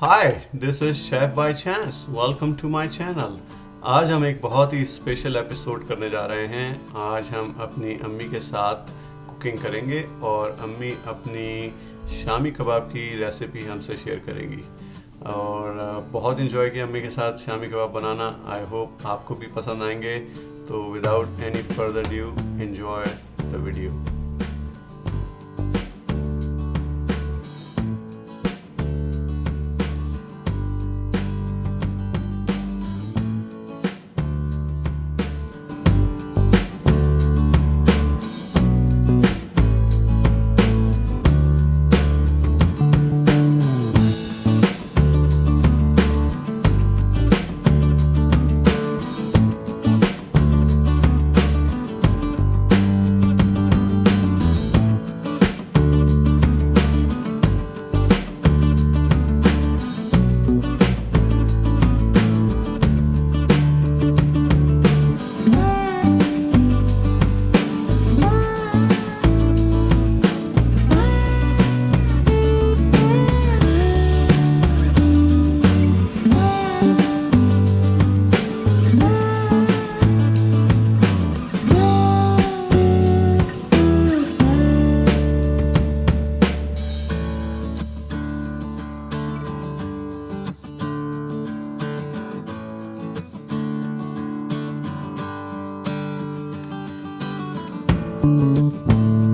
Hi this is chef by chance welcome to my channel आज हम एक बहुत ही स्पेशल एपिसोड करने जा रहे हैं। आज हम अपनी अम्मी के साथ कुकिंग करेंगे और अम्मी अपनी शामी कबाब की रेसिपी हमसे शेयर करेंगी। और बहुत इन्जॉय किया अम्मी के साथ शामी कबाब बनाना। आई होप आपको भी पसंद आएँगे। तो without any further due enjoy the video Música